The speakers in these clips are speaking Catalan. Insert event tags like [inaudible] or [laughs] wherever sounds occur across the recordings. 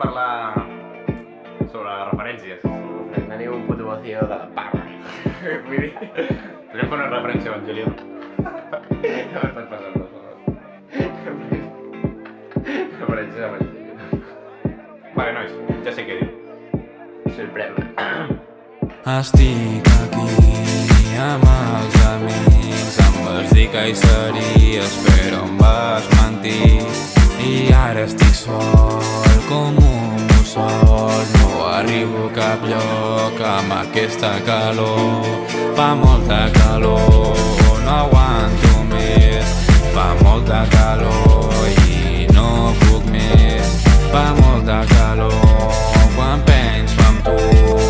parlar sobre les referències. Teniu un puto vacío de la parra. [laughs] Vull dir... Podríem fer una referència a Evangelion. No m'estàs passant, per favor. Referència a Evangelion. Vale, nois, ja sé què dir. Sorprèn. Estic aquí amb els amics, em vas dir que hi series, però em vas mentir. I ara estic sol com un mussol No arribo a cap lloc amb aquesta calor. Fa molta calor, no aguanto més. Fa molta calor i no puc més. Fa molta calor quan penso en tu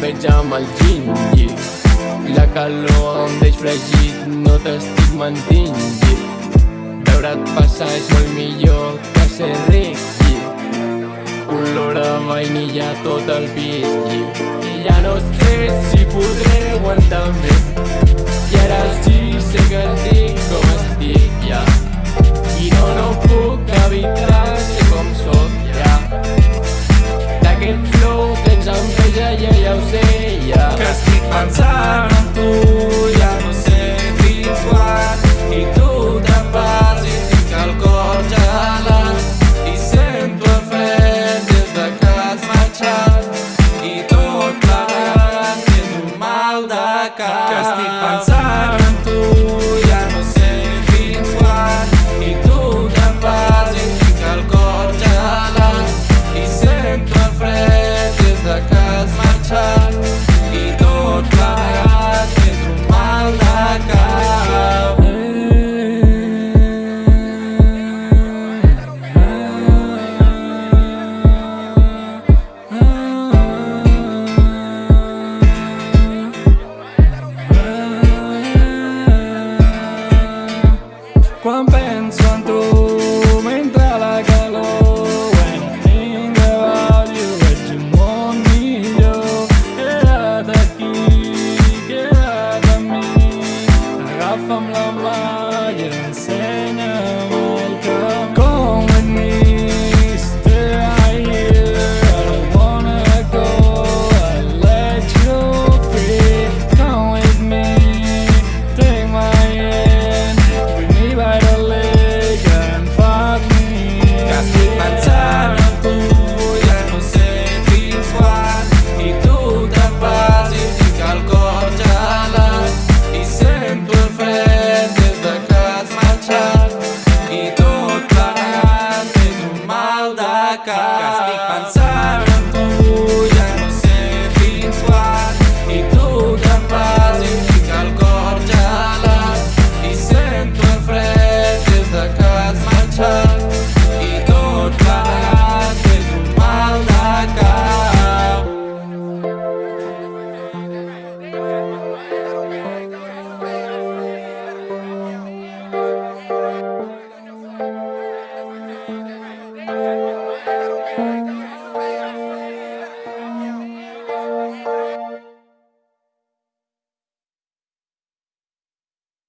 veig amb el gingi. La calor em deix fregit, no t'estic mentint. lli. Veure't passar és molt millor que ser ric. lli. Olor a vainilla tot el pis lli. I ja no sé si podré aguantar més I ara sí sé que estic pensant en tu ja no sé fins quan. I tu te'n vas i tinc el cor gelat. I sento el fred des de que has marxat. I tot plegat és un mal de cap. Que estic pensant en tu ja no sé fins quan. I tu te'n vas i tinc el cor gelat. I sento el fred des de que has marxat Tamlamayın seni volkan